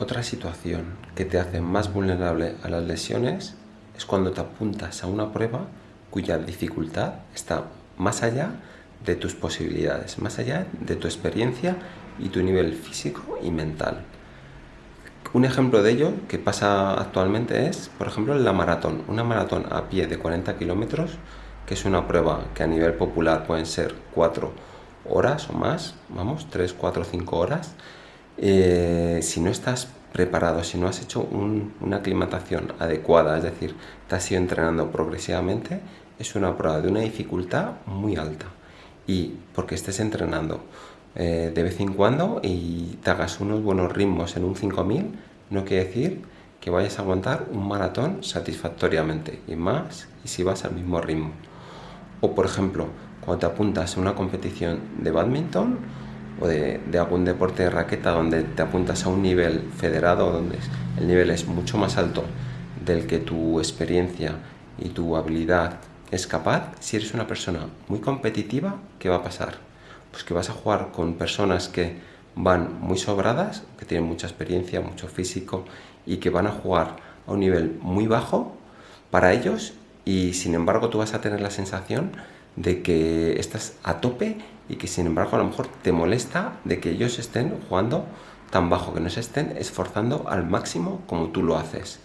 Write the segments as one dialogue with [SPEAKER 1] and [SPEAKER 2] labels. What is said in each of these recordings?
[SPEAKER 1] Otra situación que te hace más vulnerable a las lesiones es cuando te apuntas a una prueba cuya dificultad está más allá de tus posibilidades, más allá de tu experiencia y tu nivel físico y mental. Un ejemplo de ello que pasa actualmente es, por ejemplo, la maratón. Una maratón a pie de 40 kilómetros, que es una prueba que a nivel popular pueden ser 4 horas o más, vamos, 3, 4, 5 horas. Eh, si no estás preparado, si no has hecho una aclimatación adecuada, es decir, te has ido entrenando progresivamente, es una prueba de una dificultad muy alta. Y porque estés entrenando eh, de vez en cuando y te hagas unos buenos ritmos en un 5000, no quiere decir que vayas a aguantar un maratón satisfactoriamente y más y si vas al mismo ritmo. O por ejemplo, cuando te apuntas a una competición de badminton o de, algún deporte de raqueta donde te apuntas a un nivel federado, donde el nivel es mucho más alto del que tu experiencia y tu habilidad es capaz, si eres una persona muy competitiva, ¿qué va a pasar? Pues que vas a jugar con personas que van muy sobradas, que tienen mucha experiencia, mucho físico y que van a jugar a un nivel muy bajo para ellos y sin embargo tú vas a tener la sensación de que estás a tope y que sin embargo a lo mejor te molesta de que ellos estén jugando tan bajo, que no se estén esforzando al máximo como tú lo haces.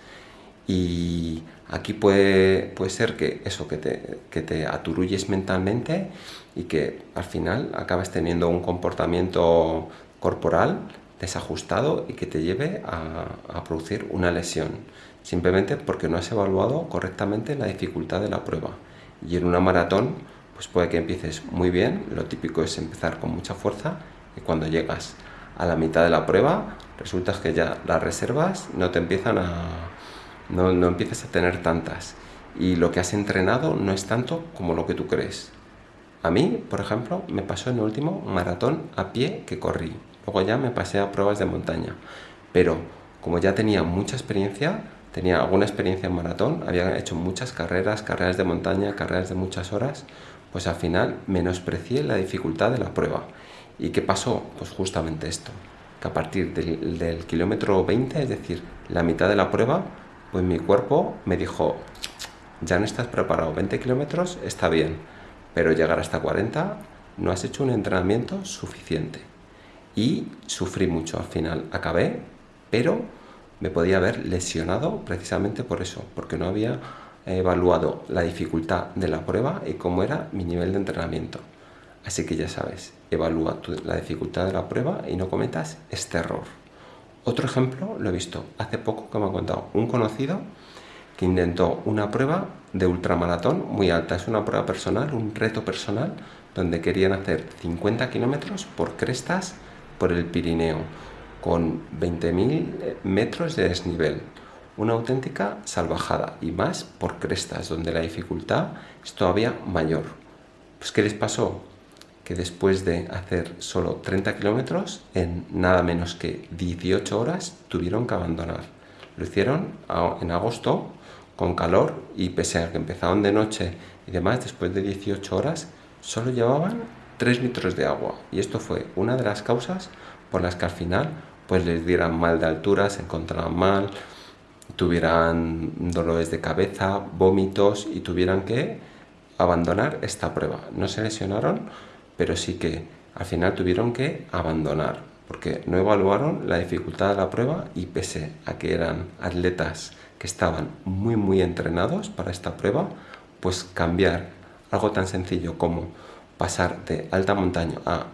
[SPEAKER 1] Y aquí puede, puede ser que eso, que te, que te aturulles mentalmente y que al final acabes teniendo un comportamiento corporal desajustado y que te lleve a, a producir una lesión, simplemente porque no has evaluado correctamente la dificultad de la prueba. Y en una maratón pues puede que empieces muy bien, lo típico es empezar con mucha fuerza y cuando llegas a la mitad de la prueba resulta que ya las reservas no te empiezan a... no, no empiezas a tener tantas y lo que has entrenado no es tanto como lo que tú crees. A mí, por ejemplo, me pasó en el último maratón a pie que corrí. Luego ya me pasé a pruebas de montaña. Pero como ya tenía mucha experiencia, tenía alguna experiencia en maratón, había hecho muchas carreras, carreras de montaña, carreras de muchas horas, pues al final menosprecié la dificultad de la prueba. ¿Y qué pasó? Pues justamente esto, que a partir del, kilómetro 20, es decir, la mitad de la prueba, pues mi cuerpo me dijo, ya no estás preparado, 20 kilómetros está bien, pero llegar hasta 40 no has hecho un entrenamiento suficiente. Y sufrí mucho al final, acabé, pero me podía haber lesionado precisamente por eso, porque no había he evaluado la dificultad de la prueba y cómo era mi nivel de entrenamiento. Así que ya sabes, evalúa la dificultad de la prueba y no cometas este error. Otro ejemplo lo he visto hace poco que me ha contado un conocido que intentó una prueba de ultramaratón muy alta. Es una prueba personal, un reto personal, donde querían hacer 50 kilómetros por crestas por el Pirineo, con 20.000 metros de desnivel una auténtica salvajada y más por crestas donde la dificultad es todavía mayor. Pues ¿qué les pasó? Que después de hacer solo 30 kilómetros en nada menos que 18 horas tuvieron que abandonar. Lo hicieron en agosto con calor y pese a que empezaron de noche y demás, después de 18 horas solo llevaban 3 litros de agua y esto fue una de las causas por las que al final pues les dieran mal de altura, se encontraban mal, tuvieran dolores de cabeza, vómitos y tuvieran que abandonar esta prueba. No se lesionaron, pero sí que al final tuvieron que abandonar porque no evaluaron la dificultad de la prueba y pese a que eran atletas que estaban muy muy entrenados para esta prueba, pues cambiar algo tan sencillo como pasar de alta montaña a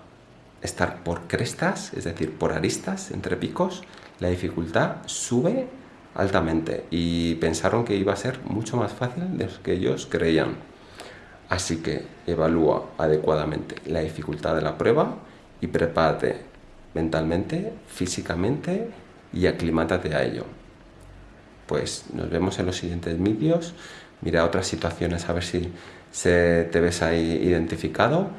[SPEAKER 1] estar por crestas, es decir, por aristas entre picos, la dificultad sube altamente y pensaron que iba a ser mucho más fácil de lo que ellos creían. Así que evalúa adecuadamente la dificultad de la prueba y prepárate mentalmente, físicamente y aclimátate a ello. Pues nos vemos en los siguientes vídeos. Mira otras situaciones a ver si se te ves ahí identificado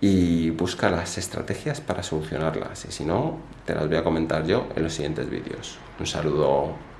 [SPEAKER 1] y busca las estrategias para solucionarlas. Y si no, te las voy a comentar yo en los siguientes vídeos. Un saludo.